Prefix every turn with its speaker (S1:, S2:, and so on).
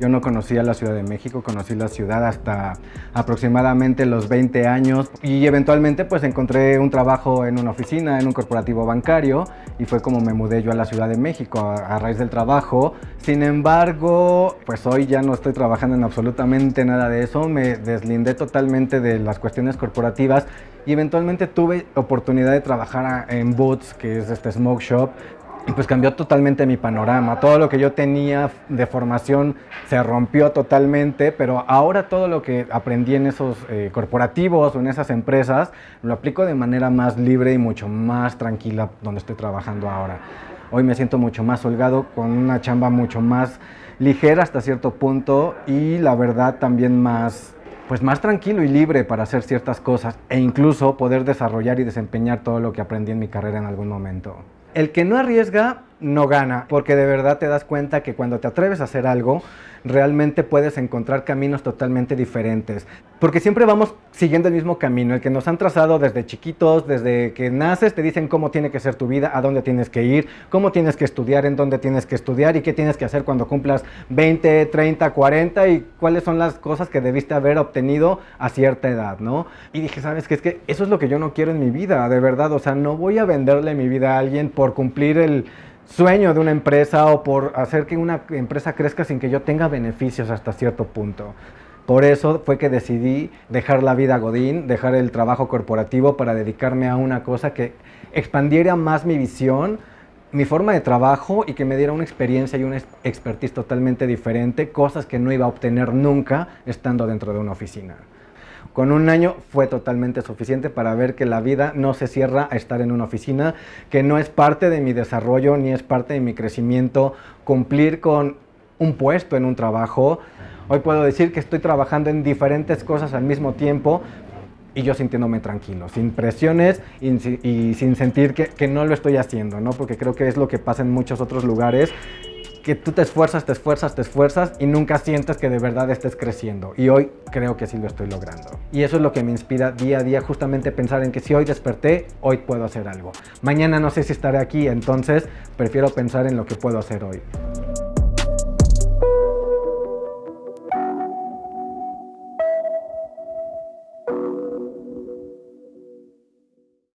S1: Yo no conocía la Ciudad de México, conocí la ciudad hasta aproximadamente los 20 años y eventualmente pues encontré un trabajo en una oficina, en un corporativo bancario y fue como me mudé yo a la Ciudad de México a, raíz del trabajo. Sin embargo, pues hoy ya no estoy trabajando en absolutamente nada de eso, me deslindé totalmente de las cuestiones corporativas y eventualmente tuve oportunidad de trabajar en Boots, que es este smoke shop, pues cambió totalmente mi panorama. Todo lo que yo tenía de formación se rompió totalmente, pero ahora todo lo que aprendí en esos eh, corporativos o en esas empresas lo aplico de manera más libre y mucho más tranquila donde estoy trabajando ahora. Hoy me siento mucho más holgado, con una chamba mucho más ligera hasta cierto punto y la verdad también más pues más tranquilo y libre para hacer ciertas cosas e incluso poder desarrollar y desempeñar todo lo que aprendí en mi carrera en algún momento. El que no arriesga no gana, porque de verdad te das cuenta que cuando te atreves a hacer algo, realmente puedes encontrar caminos totalmente diferentes. Porque siempre vamos siguiendo el mismo camino, el que nos han trazado desde chiquitos, desde que naces, te dicen cómo tiene que ser tu vida, a dónde tienes que ir, cómo tienes que estudiar, en dónde tienes que estudiar y qué tienes que hacer cuando cumplas 20, 30, 40 y cuáles son las cosas que debiste haber obtenido a cierta edad, ¿no? Y dije, ¿sabes qué? Es que eso es lo que yo no quiero en mi vida, de verdad, o sea, no voy a venderle mi vida a alguien por cumplir el sueño de una empresa o por hacer que una empresa crezca sin que yo tenga beneficios hasta cierto punto. Por eso fue que decidí dejar la vida Godín, dejar el trabajo corporativo para dedicarme a una cosa que expandiera más mi visión, mi forma de trabajo y que me diera una experiencia y una expertise totalmente diferente, cosas que no iba a obtener nunca estando dentro de una oficina. Con un año fue totalmente suficiente para ver que la vida no se cierra a estar en una oficina, que no es parte de mi desarrollo ni es parte de mi crecimiento cumplir con un puesto en un trabajo. Hoy puedo decir que estoy trabajando en diferentes cosas al mismo tiempo, y yo sintiéndome tranquilo, sin presiones y, sin sentir que, que, no lo estoy haciendo, ¿no? Porque creo que es lo que pasa en muchos otros lugares que tú te esfuerzas, te esfuerzas, te esfuerzas y nunca sientes que de verdad estés creciendo. Y hoy creo que sí lo estoy logrando. Y eso es lo que me inspira día a día, justamente pensar en que si hoy desperté, hoy puedo hacer algo. Mañana no sé si estaré aquí, entonces prefiero pensar en lo que puedo hacer hoy.